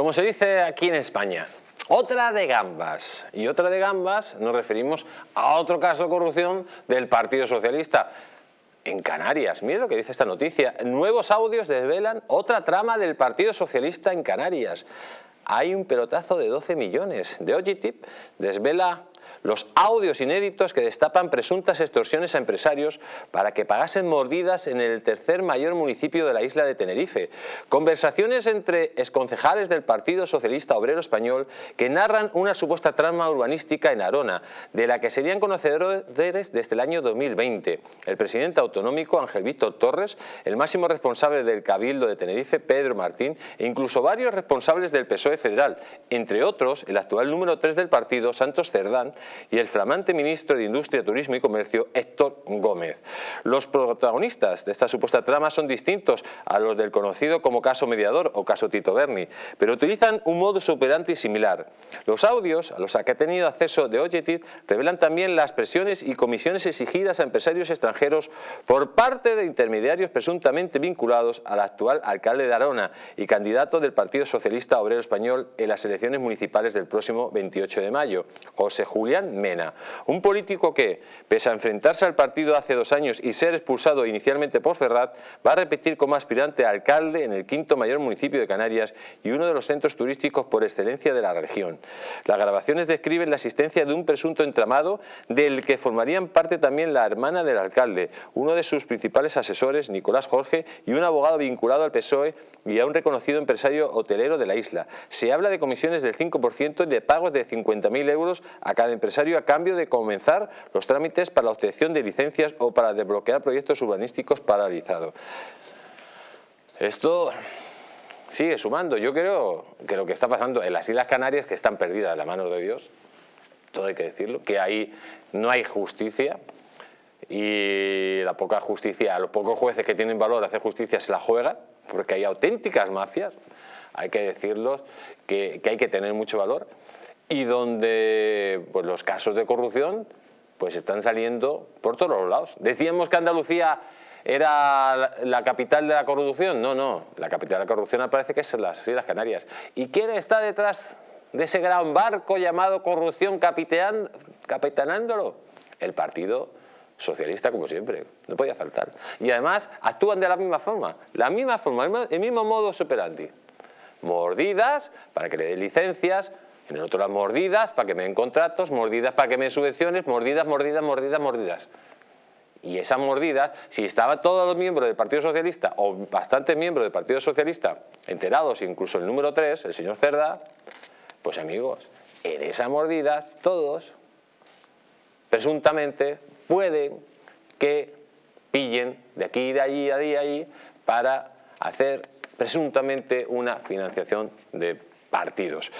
Como se dice aquí en España, otra de gambas. Y otra de gambas nos referimos a otro caso de corrupción del Partido Socialista. En Canarias, mire lo que dice esta noticia. Nuevos audios desvelan otra trama del Partido Socialista en Canarias. Hay un pelotazo de 12 millones. De Ogitip desvela los audios inéditos que destapan presuntas extorsiones a empresarios para que pagasen mordidas en el tercer mayor municipio de la isla de Tenerife. Conversaciones entre exconcejales del Partido Socialista Obrero Español que narran una supuesta trama urbanística en Arona, de la que serían conocedores desde el año 2020. El presidente autonómico Ángel Víctor Torres, el máximo responsable del Cabildo de Tenerife, Pedro Martín, e incluso varios responsables del PSOE federal, entre otros el actual número 3 del partido, Santos Cerdán, y el flamante ministro de Industria, Turismo y Comercio, Héctor Gómez. Los protagonistas de esta supuesta trama son distintos a los del conocido como caso mediador o caso Tito Berni, pero utilizan un modo operandi similar. Los audios a los que ha tenido acceso de Ojetit revelan también las presiones y comisiones exigidas a empresarios extranjeros por parte de intermediarios presuntamente vinculados al actual alcalde de Arona y candidato del Partido Socialista Obrero Español en las elecciones municipales del próximo 28 de mayo, José Julián Mena, un político que, pese a enfrentarse al partido hace dos años y ser expulsado inicialmente por Ferrat, va a repetir como aspirante a alcalde en el quinto mayor municipio de Canarias y uno de los centros turísticos por excelencia de la región. Las grabaciones describen la existencia de un presunto entramado del que formarían parte también la hermana del alcalde, uno de sus principales asesores, Nicolás Jorge, y un abogado vinculado al PSOE y a un reconocido empresario hotelero de la isla. Se habla de comisiones del 5% y de pagos de 50.000 euros a cada empresario a cambio de comenzar los trámites para la obtención de licencias o para desbloquear proyectos urbanísticos paralizados. Esto sigue sumando. Yo creo que lo que está pasando en las Islas Canarias, que están perdidas de la mano de Dios, todo hay que decirlo, que ahí no hay justicia y la poca justicia, los pocos jueces que tienen valor hacer justicia se la juegan, porque hay auténticas mafias, hay que decirlo, que, que hay que tener mucho valor y donde pues, los casos de corrupción pues están saliendo por todos los lados. Decíamos que Andalucía era la capital de la corrupción. No, no, la capital de la corrupción parece que es las Islas Canarias. ¿Y quién está detrás de ese gran barco llamado corrupción capitanándolo? El Partido Socialista, como siempre, no podía faltar. Y además actúan de la misma forma, la misma forma, el mismo modo operandi. Mordidas para que le den licencias, en el otro las mordidas para que me den contratos, mordidas para que me den subvenciones, mordidas, mordidas, mordidas, mordidas. Y esas mordidas, si estaban todos los miembros del Partido Socialista o bastantes miembros del Partido Socialista enterados, incluso el número 3, el señor Cerda, pues amigos, en esa mordida todos presuntamente pueden que pillen de aquí, de allí, de allí, de allí para hacer presuntamente una financiación de partidos.